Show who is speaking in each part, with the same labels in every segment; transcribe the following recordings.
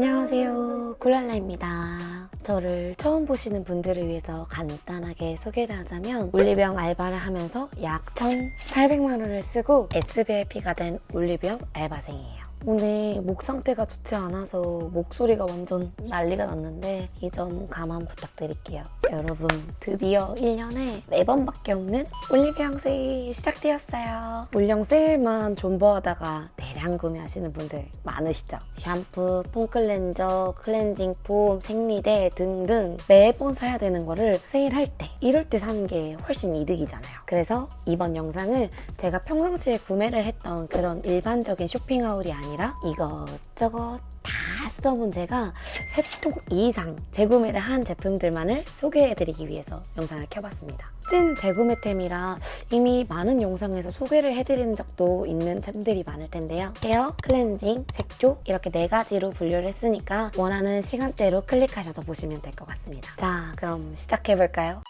Speaker 1: 안녕하세요. 굴랄라입니다. 저를 처음 보시는 분들을 위해서 간단하게 소개를 하자면 올리브영 알바를 하면서 약 1,800만 원을 쓰고 SVIP가 된 올리브영 알바생이에요 오늘 목 상태가 좋지 않아서 목소리가 완전 난리가 났는데 이 점 감안 부탁드릴게요. 여러분 드디어 1년에 4번밖에 없는 올리브영 세일 시작되었어요. 올영 세일만 존버하다가 대량 구매하시는 분들 많으시죠? 샴푸, foam cleanser, cleansing foam, 생리대 등등 매번 사야 되는 거를 세일할 때 이럴 때 사는 게 훨씬 이득이잖아요. 그래서 이번 영상은 제가 평상시에 구매를 했던 그런 일반적인 쇼핑하울이 아 니라 이것저것 다 써본 제가 세 통 이상 재구매를 한 제품들만을 소개해드리기 위해서 영상을 켜봤습니다. 찐 재구매템이라 이미 많은 영상에서 소개를 해드리는 적도 있는 템들이 많을 텐데요. 헤어, 클렌징, 색조 이렇게 네 가지로 분류를 했으니까 원하는 시간대로 클릭하셔서 보시면 될 것 같습니다. 자, 그럼 시작해볼까요?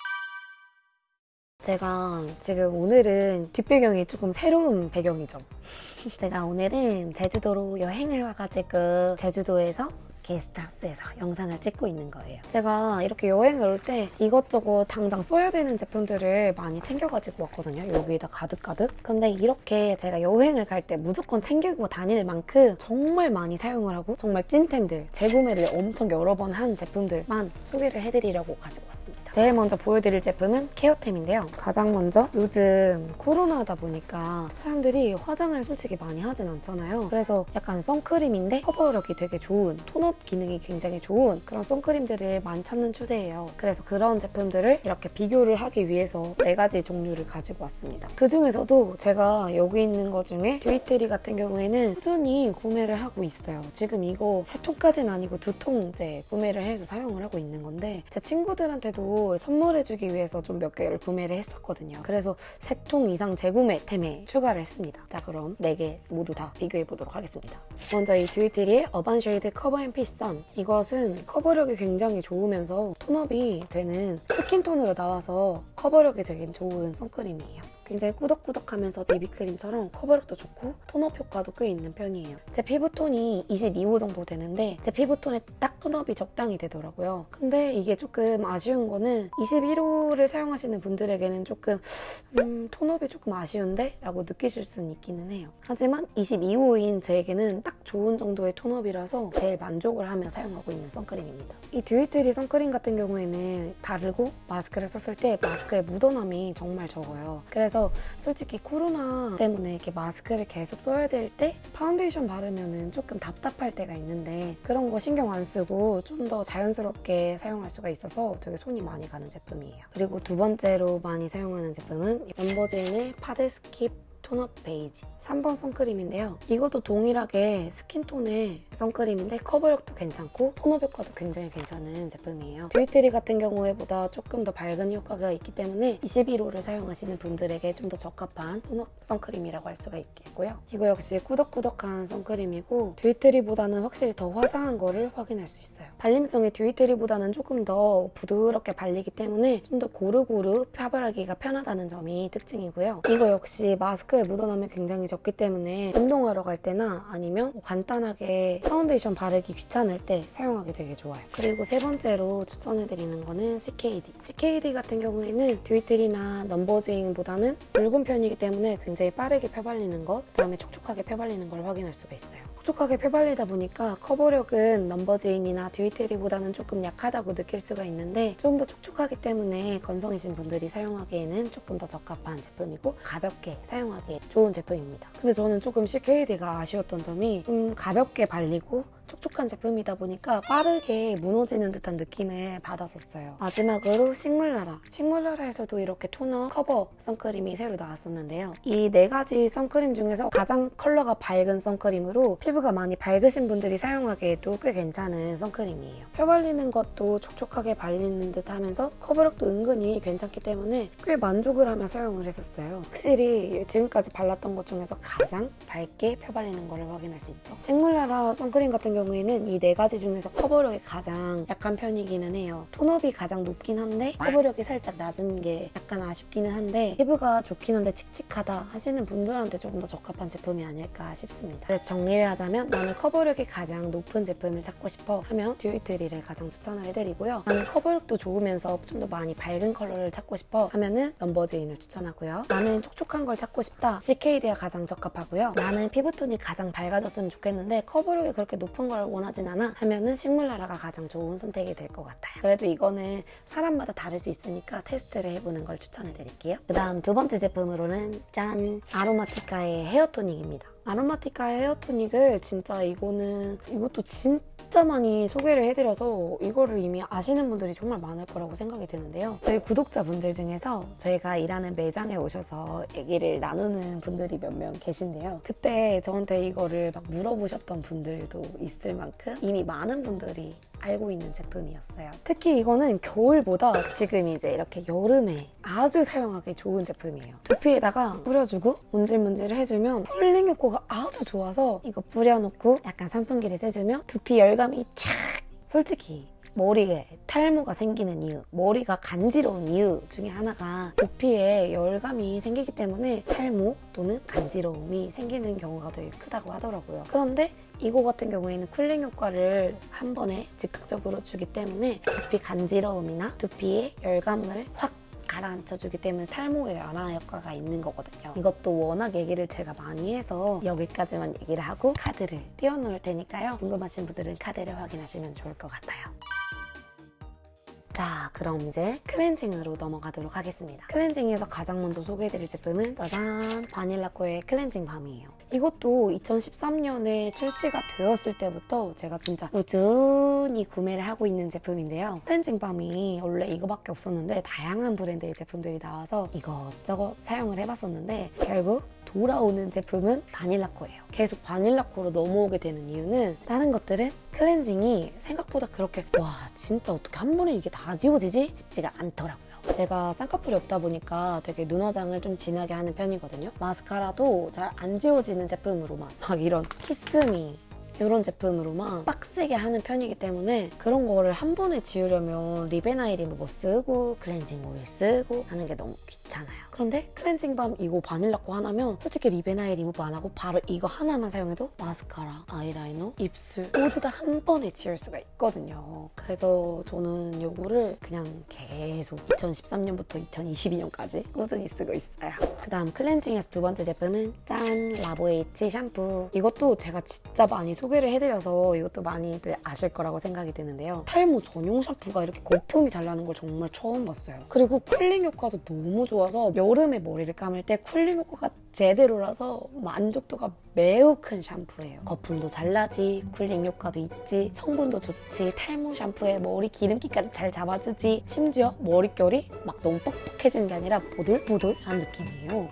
Speaker 1: 제가 지금 오늘은 뒷배경이 조금 새로운 배경이죠. 제가 오늘은 제주도로 여행을 와가지고 제주도에서 게스트하우스에서 영상을 찍고 있는 거예요. 제가 이렇게 여행을 올 때 이것저것 당장 써야 되는 제품들을 많이 챙겨가지고 왔거든요. 여기에다 가득가득. 근데 이렇게 제가 여행을 갈 때 무조건 챙기고 다닐 만큼 정말 많이 사용을 하고 정말 찐템들, 재구매를 엄청 여러 번 한 제품들만 소개를 해드리려고 가지고 왔습니다. 제일 먼저 보여드릴 제품은 케어템인데요. 가장 먼저 요즘 코로나다 보니까 사람들이 화장을 솔직히 많이 하진 않잖아요. 그래서 약간 선크림인데 커버력이 되게 좋은 톤업 기능이 굉장히 좋은 그런 선크림들을 많이 찾는 추세예요. 그래서 그런 제품들을 이렇게 비교를 하기 위해서 네 가지 종류를 가지고 왔습니다. 그 중에서도 제가 여기 있는 것 중에 듀이트리 같은 경우에는 꾸준히 구매를 하고 있어요. 지금 이거 세 통까지는 아니고 두 통째 구매를 해서 사용을 하고 있는 건데 제 친구들한테도 선물해주기 위해서 좀 몇 개를 구매를 했었거든요. 그래서 세 통 이상 재구매 템에 추가를 했습니다. 자 그럼 네 개 모두 다 비교해 보도록 하겠습니다. 먼저 이 듀이트리의 Urban Shade Cover and Fit Sun 이것은 커버력이 굉장히 좋으면서 tone-up이 되는 skin tone으로 나와서 커버력이 되게 좋은 선크림이에요. 굉장히 꾸덕꾸덕하면서 비비크림처럼 커버력도 좋고 tone-up 효과도 꽤 있는 편이에요. 제 피부톤이 22호 정도 되는데 제 피부톤에 딱 tone-up이 적당히 되더라고요. 근데 이게 조금 아쉬운 거는 21호를 사용하시는 분들에게는 조금 음, tone-up이 조금 아쉬운데? 라고 느끼실 수는 있기는 해요. 하지만 22호인 제에게는 딱 좋은 정도의 tone-up이라서 제일 만족을 하며 사용하고 있는 선크림입니다. 이 듀이트리 선크림 같은 경우에는 바르고 마스크를 썼을 때 마스크의 묻어남이 정말 적어요. 그래서 그래서 솔직히 코로나 때문에 이렇게 마스크를 계속 써야 될 때 파운데이션 바르면 조금 답답할 때가 있는데 그런 거 신경 안 쓰고 좀 더 자연스럽게 사용할 수가 있어서 되게 손이 많이 가는 제품이에요. 그리고 두 번째로 많이 사용하는 제품은 넘버즈인의 파데 skip tone up 베이지 3번 선크림인데요. 이것도 동일하게 skin tone의 선크림인데 커버력도 괜찮고 tone up 효과도 굉장히 괜찮은 제품이에요. 듀이트리 같은 경우에 보다 조금 더 밝은 효과가 있기 때문에 21호를 사용하시는 분들에게 좀 더 적합한 tone up 선크림이라고 할 수가 있겠고요. 이거 역시 꾸덕꾸덕한 선크림이고 듀이트리보다는 확실히 더 화사한 거를 확인할 수 있어요. 발림성이 듀이트리보다는 조금 더 부드럽게 발리기 때문에 좀 더 고루고루 펴바르기가 편하다는 점이 특징이고요. 이거 역시 마스크 에 묻어남이 굉장히 적기 때문에 운동하러 갈 때나 아니면 간단하게 파운데이션 바르기 귀찮을 때 사용하기 되게 좋아요. 그리고 세 번째로 추천해드리는 거는 CKD. CKD 같은 경우에는 듀이트리나 넘버즈인보다는 묽은 편이기 때문에 굉장히 빠르게 펴발리는 것, 그다음에 촉촉하게 펴발리는 걸 확인할 수가 있어요. 촉촉하게 펴발리다 보니까 커버력은 넘버즈인이나 듀이트리보다는 조금 약하다고 느낄 수가 있는데 좀 더 촉촉하기 때문에 건성이신 분들이 사용하기에는 조금 더 적합한 제품이고 가볍게 사용하기 에 좋은 제품입니다. 근데 저는 조금 CKD가 아쉬웠던 점이 좀 가볍게 발리고 촉촉한 제품이다 보니까 빠르게 무너지는 듯한 느낌을 받았었어요. 마지막으로 식물나라. 식물나라에서도 이렇게 tone up 커버 선크림이 새로 나왔었는데요. 이 네 가지 선크림 중에서 가장 컬러가 밝은 선크림으로 피부가 많이 밝으신 분들이 사용하기에도 꽤 괜찮은 선크림이에요. 펴 발리는 것도 촉촉하게 발리는 듯 하면서 커버력도 은근히 괜찮기 때문에 꽤 만족을 하며 사용을 했었어요. 확실히 지금까지 발랐던 것 중에서 가장 밝게 펴 발리는 걸 확인할 수 있죠. 식물나라 선크림 같은 경우 에는 이 네 가지 중에서 커버력이 가장 약한 편이기는 해요. tone up이 가장 높긴 한데 커버력이 살짝 낮은 게 약간 아쉽기는 한데 피부가 좋긴 한데 칙칙하다 하시는 분들한테 조금 더 적합한 제품이 아닐까 싶습니다. 그래서 정리를 하자면 나는 커버력이 가장 높은 제품을 찾고 싶어 하면 듀이트리를 가장 추천을 해드리고요. 나는 커버력도 좋으면서 좀 더 많이 밝은 컬러를 찾고 싶어 하면은 넘버즈인을 추천하고요. 나는 촉촉한 걸 찾고 싶다. CKD가 가장 적합하고요. 나는 피부톤이 가장 밝아졌으면 좋겠는데 커버력이 그렇게 높은 걸 원하진 않아 하면은 식물나라가 가장 좋은 선택이 될 것 같아요. 그래도 이거는 사람마다 다를 수 있으니까 테스트를 해보는 걸 추천해 드릴게요. 그 다음 두 번째 제품으로는 짠! 아로마티카의 헤어토닉입니다. 아로마티카의 헤어토닉을 진짜 이거는 이것도 진짜 많이 소개를 해드려서 이거를 이미 아시는 분들이 정말 많을 거라고 생각이 드는데요. 저희 구독자분들 중에서 저희가 일하는 매장에 오셔서 얘기를 나누는 분들이 몇 명 계신데요. 그때 저한테 이거를 막 물어보셨던 분들도 있을 만큼 이미 많은 분들이 알고 있는 제품이었어요. 특히 이거는 겨울보다 지금 이제 이렇게 여름에 아주 사용하기 좋은 제품이에요. 두피에다가 뿌려주고 문질문질 해주면 쿨링 효과가 아주 좋아서 이거 뿌려놓고 약간 선풍기를 쐬주면 두피 열감이 촥! 솔직히 머리에 탈모가 생기는 이유, 머리가 간지러운 이유 중에 하나가 두피에 열감이 생기기 때문에 탈모 또는 간지러움이 생기는 경우가 되게 크다고 하더라고요. 그런데 이거 같은 경우에는 쿨링 효과를 한 번에 즉각적으로 주기 때문에 두피 간지러움이나 두피의 열감을 확 가라앉혀주기 때문에 탈모에 완화 효과가 있는 거거든요. 이것도 워낙 얘기를 제가 많이 해서 여기까지만 얘기를 하고 카드를 띄워놓을 테니까요. 궁금하신 분들은 카드를 확인하시면 좋을 것 같아요. 자, 그럼 이제 클렌징으로 넘어가도록 하겠습니다. 클렌징에서 가장 먼저 소개해드릴 제품은 짜잔! 바닐라코의 클렌징 밤이에요. 이것도 2013년에 출시가 되었을 때부터 제가 진짜 꾸준히 구매를 하고 있는 제품인데요. 클렌징 밤이 원래 이거밖에 없었는데 다양한 브랜드의 제품들이 나와서 이것저것 사용을 해봤었는데 결국 돌아오는 제품은 바닐라 코예요. 계속 바닐라 코로 넘어오게 되는 이유는 다른 것들은 클렌징이 생각보다 그렇게 와 진짜 어떻게 한 번에 이게 다 지워지지? 싶지가 않더라고요. 제가 쌍꺼풀이 없다 보니까 되게 눈 화장을 좀 진하게 하는 편이거든요. 마스카라도 잘 안 지워지는 제품으로만 막 이런 키스미 이런 제품으로만 빡세게 하는 편이기 때문에 그런 거를 한 번에 지우려면 리베나이 리무버 쓰고 클렌징 오일 쓰고 하는 게 너무 귀찮아요. 그런데 클렌징 밤 이거 바닐라 코 하나면 솔직히 리베나이 리무버 안 하고 바로 이거 하나만 사용해도 마스카라, 아이라이너, 입술 모두 다 한 번에 지울 수가 있거든요. 그래서 저는 이거를 그냥 계속 2013년부터 2022년까지 꾸준히 쓰고 있어요. 그 다음 클렌징에서 두 번째 제품은 짠! 라보에이치 샴푸. 이것도 제가 진짜 많이 소개를 해드려서 이것도 많이들 아실 거라고 생각이 드는데요. 탈모 전용 샴푸가 이렇게 거품이 잘 나는 걸 정말 처음 봤어요. 그리고 cooling 효과도 너무 좋아서 여 름에 머리를 감을 때 cooling 효과가 제대로라서 만족도가 매우 큰 샴푸예요. 거품도 잘 나지, cooling 효과도 있지, 성분도 좋지, 탈모 샴푸에 머리 기름기까지 잘 잡아주지, 심지어 머릿결이 막 너무 뻑뻑해지는 게 아니라 보들보들한 느낌이에요.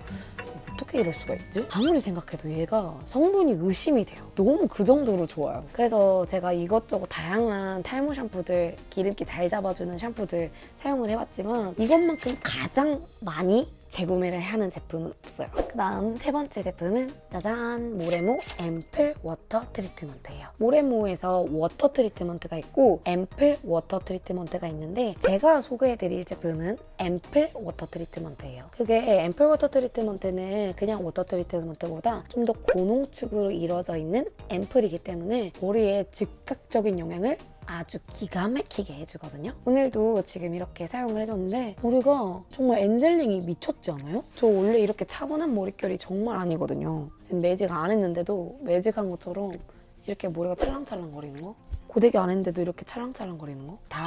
Speaker 1: 어떻게 이럴 수가 있지? 아무리 생각해도 얘가 성분이 의심이 돼요. 너무 그 정도로 좋아요. 그래서 제가 이것저것 다양한 탈모 샴푸들, 기름기 잘 잡아주는 샴푸들 사용을 해봤지만 이것만큼 가장 많이 재구매를 하는 제품은 없어요. 그 다음 세 번째 제품은 짜잔! 모레모 앰플 워터 트리트먼트예요. 모레모에서 워터 트리트먼트가 있고 앰플 워터 트리트먼트가 있는데 제가 소개해드릴 제품은 앰플 워터 트리트먼트예요. 그게 앰플 워터 트리트먼트는 그냥 워터 트리트먼트보다 좀 더 고농축으로 이루어져 있는 앰플이기 때문에 머리에 즉각적인 영향을 아주 기가 막히게 해주거든요. 오늘도 지금 이렇게 사용을 해줬는데 머리가 정말 엔젤링이 미쳤지 않아요? 저 원래 이렇게 차분한 머릿결이 정말 아니거든요. 지금 매직 안 했는데도 매직한 것처럼 이렇게 머리가 찰랑찰랑 거리는 거? 고데기 안 했는데도 이렇게 찰랑찰랑 거리는 거? 다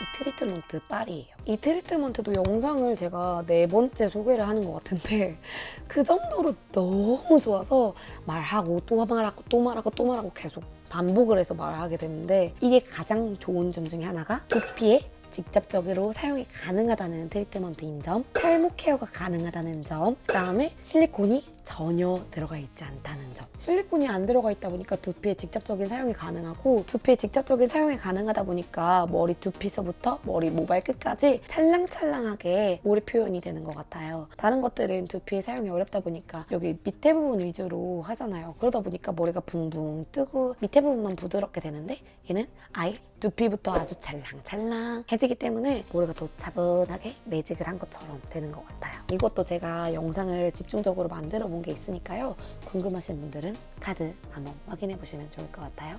Speaker 1: 이 트리트먼트 빨이에요. 이 트리트먼트도 영상을 제가 네 번째 소개를 하는 것 같은데 그 정도로 너무 좋아서 말하고 또 말하고 또 말하고 또 말하고 계속 반복을 해서 말하게 됐는데 이게 가장 좋은 점 중에 하나가 두피에 직접적으로 사용이 가능하다는 트리트먼트인 점, 탈모 케어가 가능하다는 점, 그 다음에 실리콘이 전혀 들어가 있지 않다는 점. 실리콘이 안 들어가 있다 보니까 두피에 직접적인 사용이 가능하고 두피에 직접적인 사용이 가능하다 보니까 머리 두피서부터 머리 모발 끝까지 찰랑찰랑하게 모래 표현이 되는 것 같아요. 다른 것들은 두피에 사용이 어렵다 보니까 여기 밑에 부분 위주로 하잖아요. 그러다 보니까 머리가 붕붕 뜨고 밑에 부분만 부드럽게 되는데 얘는 아예 두피부터 아주 찰랑찰랑 해지기 때문에 머리가 더 차분하게 매직을 한 것처럼 되는 것 같아요. 이것도 제가 영상을 집중적으로 만들어 본게 있으니까요. 궁금하신 분들은 카드 한번 확인해 보시면 좋을 것 같아요.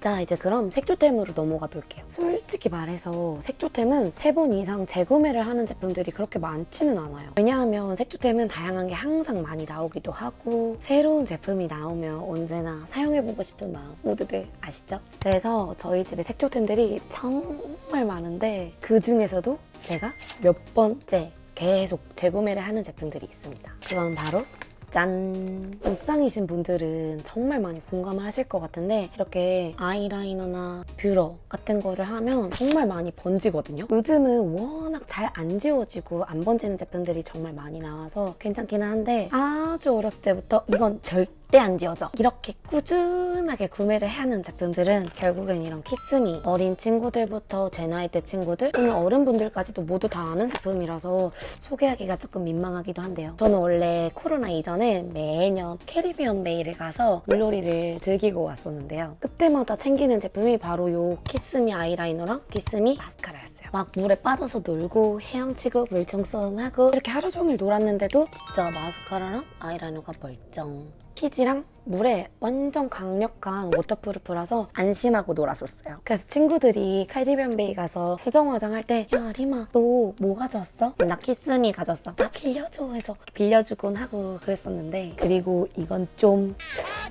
Speaker 1: 자 이제 그럼 색조템으로 넘어가 볼게요 솔직히 말해서 색조템은 세 번 이상 재구매를 하는 제품들이 그렇게 많지는 않아요 왜냐하면 색조템은 다양한 게 항상 많이 나오기도 하고 새로운 제품이 나오면 언제나 사용해보고 싶은 마음 모두들 아시죠? 그래서 저희 집에 색조템들이 정말 많은데 그 중에서도 제가 몇 번째 계속 재구매를 하는 제품들이 있습니다. 그건 바로 짠! 무쌍이신 분들은 정말 많이 공감을 하실 것 같은데 이렇게 아이라이너나 뷰러 같은 거를 하면 정말 많이 번지거든요. 요즘은 워낙 잘 안 지워지고 안 번지는 제품들이 정말 많이 나와서 괜찮기는 한데 아주 어렸을 때부터 이건 절대 안 지워져. 이렇게 꾸준하게 구매를 해야 하는 제품들은 결국엔 이런 키스미 어린 친구들부터 제 나이 대 친구들 또는 어른분들까지도 모두 다 아는 제품이라서 소개하기가 조금 민망하기도 한데요. 저는 원래 코로나 이전에 매년 캐리비언 베이를 가서 물놀이를 즐기고 왔었는데요. 그때마다 챙기는 제품이 바로 요 키스미 아이라이너랑 키스미 마스카라였어요. 막 물에 빠져서 놀고 헤엄치고 물총싸움하고 이렇게 하루 종일 놀았는데도 진짜 마스카라랑 아이라이너가 멀쩡. 피지랑 물에 완전 강력한 waterproof라서 안심하고 놀았었어요. 그래서 친구들이 카리비안 베이 가서 수정 화장할 때 야 리마 너 뭐 가져왔어? 나 키스미 가져왔어. 나 빌려줘 해서 빌려주곤 하고 그랬었는데 그리고 이건 좀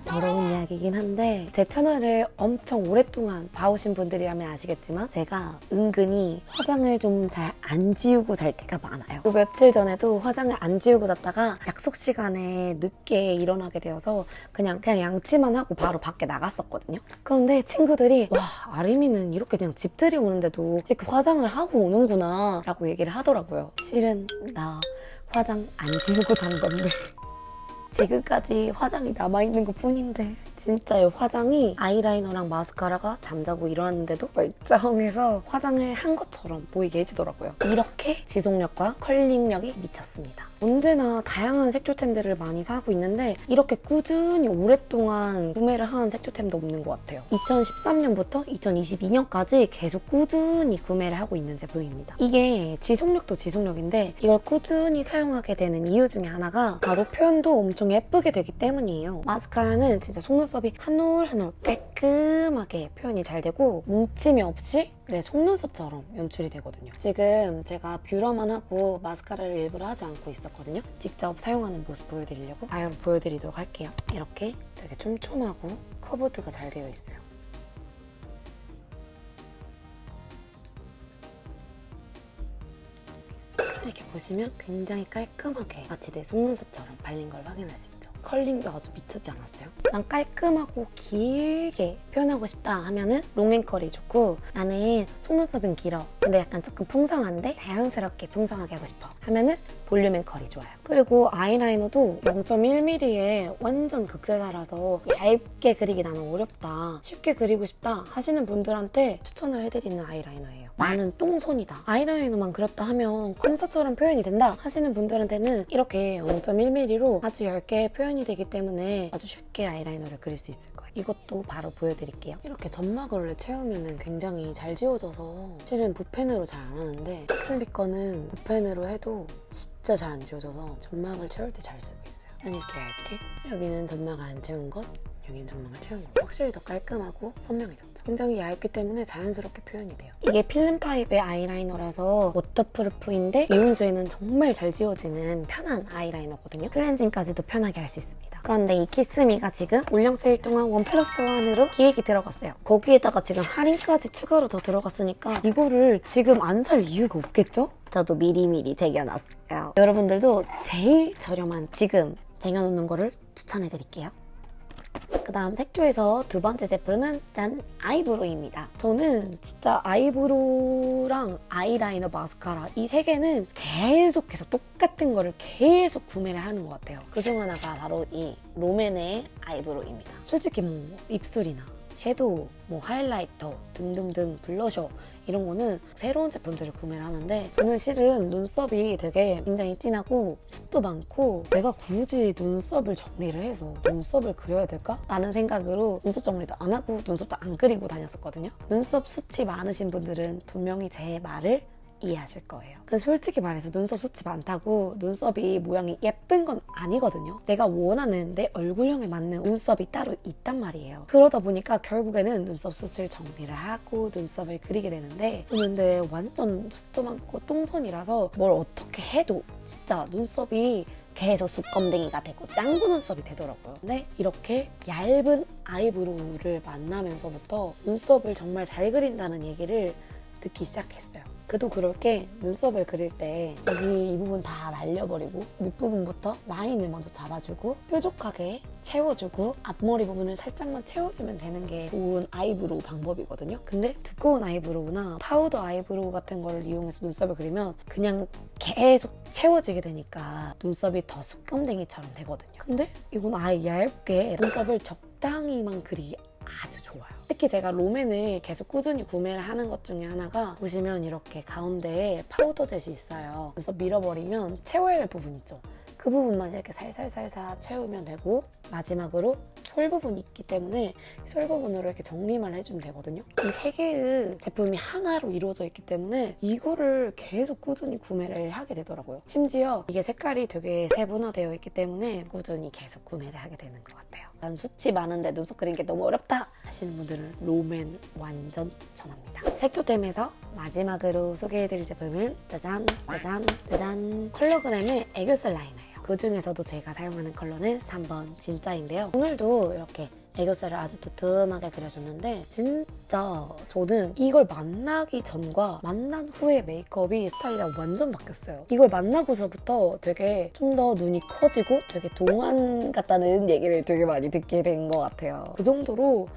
Speaker 1: 더러운 이야기긴 한데 제 채널을 엄청 오랫동안 봐오신 분들이라면 아시겠지만 제가 은근히 화장을 좀 잘 안 지우고 잘 때가 많아요. 그 며칠 전에도 화장을 안 지우고 잤다가 약속 시간에 늦게 일어나게 되어서 그냥 그냥 양치만 하고 바로 밖에 나갔었거든요. 그런데 친구들이 와 아림이는 이렇게 그냥 집들이 오는데도 이렇게 화장을 하고 오는구나 라고 얘기를 하더라고요. 실은 나 화장 안 지우고 잔 건데 지금까지 화장이 남아있는 것 뿐인데 진짜 이 화장이 아이라이너랑 마스카라가 잠자고 일어났는데도 멀쩡해서 화장을 한 것처럼 보이게 해주더라고요. 이렇게 지속력과 컬링력이 미쳤습니다. 언제나 다양한 색조템들을 많이 사고 있는데 이렇게 꾸준히 오랫동안 구매를 한 색조템도 없는 것 같아요. 2013년부터 2022년까지 계속 꾸준히 구매를 하고 있는 제품입니다. 이게 지속력도 지속력인데 이걸 꾸준히 사용하게 되는 이유 중에 하나가 바로 표현도 엄청 예쁘게 되기 때문이에요. 마스카라는 진짜 속눈썹이 한 올 한 올 깔끔하게 표현이 잘 되고 뭉침이 없이 내 속눈썹처럼 연출이 되거든요. 지금 제가 뷰러만 하고 마스카라를 일부러 하지 않고 있 었거든요. 직접 사용하는 모습 보여드리려고 바로 보여드리도록 할게요. 이렇게 되게 촘촘하고 커브드가 잘 되어 있어요. 이렇게 보시면 굉장히 깔끔하게 마치 내 속눈썹처럼 발린 걸 확인할 수 있죠. curling도 아주 미쳤지 않았어요? 난 깔끔하고 길게 표현하고 싶다 하면 은 long and curl이 좋고 나는 속눈썹은 길어 근데 약간 조금 풍성한데 자연스럽게 풍성하게 하고 싶어 하면 은 볼륨앤컬이 좋아요. 그리고 아이라이너도 0.1mm에 완전 극세사라서 얇게 그리기 나는 어렵다 쉽게 그리고 싶다 하시는 분들한테 추천을 해드리는 아이라이너예요. 나는 똥손이다. 아이라이너만 그렸다 하면 컴사처럼 표현이 된다 하시는 분들한테는 이렇게 0.1mm로 아주 얇게 표현이 되기 때문에 아주 쉽게 아이라이너를 그릴 수 있을 거예요. 이것도 바로 보여드릴게요. 이렇게 점막을 채우면 굉장히 잘 지워져서 실은 붓펜으로 잘 안 하는데 스비 거는 붓펜으로 해도 진짜 잘 안 지워져서 점막을 채울 때 잘 쓰고 있어요. 이렇게 얇게 여기는 점막을 안 채운 것 여기는 점막을 채운 것 확실히 더 깔끔하고 선명해졌죠. 굉장히 얇기 때문에 자연스럽게 표현이 돼요. 이게 필름 타입의 아이라이너라서 워터프루프인데 미온수에는 정말 잘 지워지는 편한 아이라이너거든요. 클렌징까지도 편하게 할 수 있습니다. 그런데 이 키스미가 지금 올영 세일 동안 원 플러스 원으로 기획이 들어갔어요. 거기에다가 지금 할인까지 추가로 더 들어갔으니까 이거를 지금 안 살 이유가 없겠죠? 저도 미리미리 쟁여놨어요. 여러분들도 제일 저렴한 지금 쟁여놓는 거를 추천해드릴게요. 그 다음 색조에서 두 번째 제품은 짠! 아이브로우입니다. 저는 진짜 아이브로우랑 아이라이너, 마스카라 이 세 개는 계속해서 똑같은 거를 계속 구매를 하는 것 같아요. 그중 하나가 바로 이 롬앤의 아이브로우입니다. 솔직히 뭐 입술이나 섀도우, 뭐 하이라이터 등등등 블러셔 이런 거는 새로운 제품들을 구매를 하는데 저는 실은 눈썹이 되게 굉장히 진하고 숱도 많고 내가 굳이 눈썹을 정리를 해서 눈썹을 그려야 될까? 라는 생각으로 눈썹 정리도 안 하고 눈썹도 안 그리고 다녔었거든요. 눈썹 숱이 많으신 분들은 분명히 제 말을 이해하실 거예요. 근데 솔직히 말해서 눈썹 숱이 많다고 눈썹이 모양이 예쁜 건 아니거든요. 내가 원하는 내 얼굴형에 맞는 눈썹이 따로 있단 말이에요. 그러다 보니까 결국에는 눈썹 숱을 정리를 하고 눈썹을 그리게 되는데 근데 완전 숱도 많고 똥손이라서 뭘 어떻게 해도 진짜 눈썹이 계속 숯검댕이가 되고 짱구 눈썹이 되더라고요. 근데 이렇게 얇은 아이브로우를 만나면서부터 눈썹을 정말 잘 그린다는 얘기를 듣기 시작했어요. 그도 그럴 게 눈썹을 그릴 때 여기 이 부분 다 날려버리고 밑부분부터 라인을 먼저 잡아주고 뾰족하게 채워주고 앞머리 부분을 살짝만 채워주면 되는 게 좋은 아이브로우 방법이거든요. 근데 두꺼운 아이브로우나 파우더 아이브로우 같은 걸 이용해서 눈썹을 그리면 그냥 계속 채워지게 되니까 눈썹이 더 숯검댕이처럼 되거든요. 근데 이건 아예 얇게 눈썹을 적당히만 그리기 아주 좋아요. 특히 제가 롬앤을 계속 꾸준히 구매를 하는 것 중에 하나가 보시면 이렇게 가운데에 파우더 젯이 있어요. 그래서 밀어버리면 채워야 할 부분 있죠. 그 부분만 이렇게 살살살살 채우면 되고 마지막으로 솔 부분이 있기 때문에 솔 부분으로 이렇게 정리만 해주면 되거든요. 이 세 개의 제품이 하나로 이루어져 있기 때문에 이거를 계속 꾸준히 구매를 하게 되더라고요. 심지어 이게 색깔이 되게 세분화되어 있기 때문에 꾸준히 계속 구매를 하게 되는 것 같아요. 난 숱이 많은데 눈썹 그리는 게 너무 어렵다 하시는 분들은 롬앤 완전 추천합니다. 색조템에서 마지막으로 소개해드릴 제품은 짜잔 짜잔 짜잔 컬러그램의 애교살 라이너예요. 그 중에서도 제가 사용하는 컬러는 3번 진짜인데요. 오늘도 이렇게 애교살을 아주 두툼하게 그려줬는데 진짜 저는 이걸 만나기 전과 만난 후의 메이크업이 스타일이랑 완전 바뀌었어요. 이걸 만나고서부터 되게 좀 더 눈이 커지고 되게 동안 같다는 얘기를 되게 많이 듣게 된 것 같아요. 그 정도로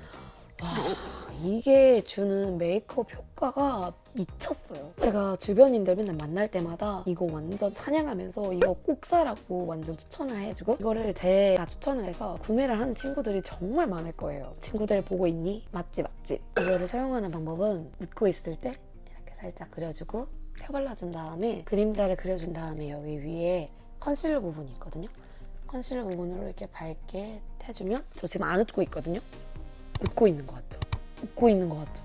Speaker 1: 와 이게 주는 메이크업 효과가 미쳤어요. 제가 주변인들 맨날 만날 때마다 이거 완전 찬양하면서 이거 꼭 사라고 완전 추천을 해주고 이거를 제가 추천을 해서 구매를 한 친구들이 정말 많을 거예요. 친구들 보고 있니? 맞지 맞지. 이거를 사용하는 방법은 웃고 있을 때 이렇게 살짝 그려주고 펴 발라준 다음에 그림자를 그려준 다음에 여기 위에 컨실러 부분이 있거든요. 컨실러 부분으로 이렇게 밝게 해주면 저 지금 안 웃고 있거든요. 웃고 있는 것 같죠? 웃고 있는 것 같죠?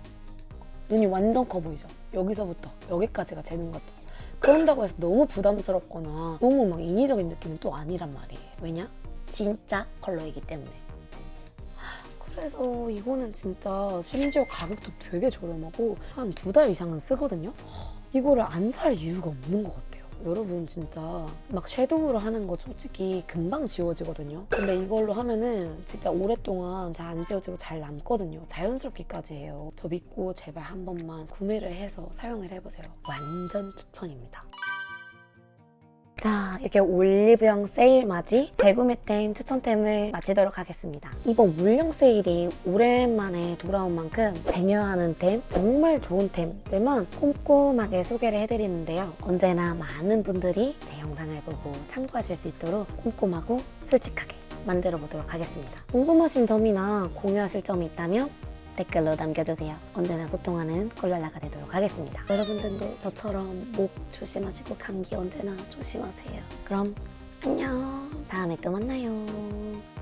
Speaker 1: 눈이 완전 커 보이죠? 여기서부터 여기까지가 제 눈 같죠? 그런다고 해서 너무 부담스럽거나 너무 막 인위적인 느낌은 또 아니란 말이에요. 왜냐? 진짜 컬러이기 때문에. 그래서 이거는 진짜 심지어 가격도 되게 저렴하고 한 두 달 이상은 쓰거든요? 이거를 안 살 이유가 없는 것 같아요. 여러분 진짜 막 섀도우로 하는 거 솔직히 금방 지워지거든요. 근데 이걸로 하면은 진짜 오랫동안 잘 안 지워지고 잘 남거든요. 자연스럽기까지 해요. 저 믿고 제발 한 번만 구매를 해서 사용을 해보세요. 완전 추천입니다. 자, 이렇게 올리브영 세일 맞이 재구매템 추천템을 마치도록 하겠습니다. 이번 물량 세일이 오랜만에 돌아온 만큼 쟁여하는 템, 정말 좋은 템들만 꼼꼼하게 소개를 해드리는데요. 언제나 많은 분들이 제 영상을 보고 참고하실 수 있도록 꼼꼼하고 솔직하게 만들어 보도록 하겠습니다. 궁금하신 점이나 공유하실 점이 있다면 댓글로 남겨주세요. 언제나 소통하는 콜랄라가 되도록 하겠습니다. 여러분들도 저처럼 목 조심하시고 감기 언제나 조심하세요. 그럼 안녕. 다음에 또 만나요.